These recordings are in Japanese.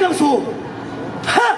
명수 하!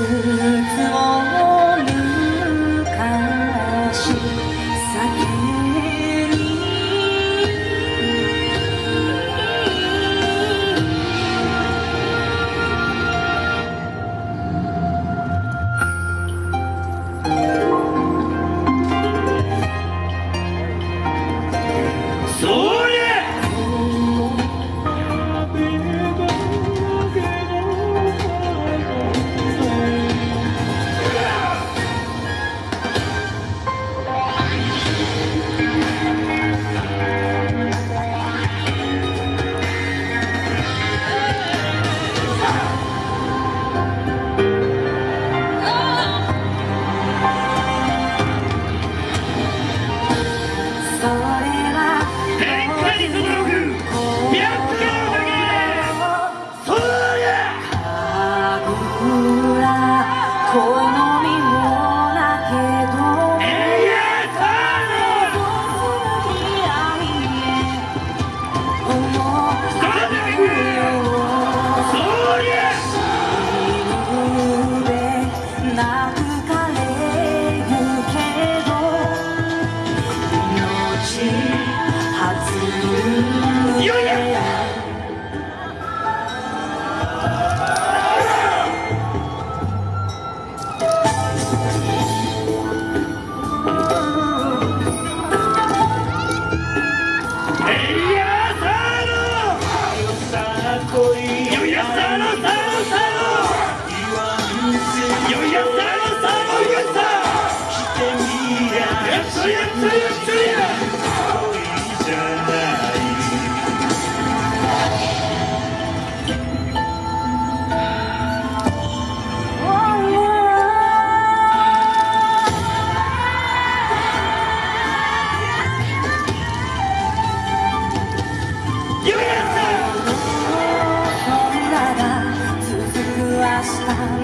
différent.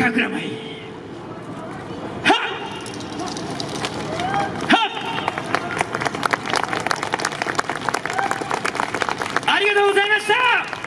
かくらまいありがとうございました！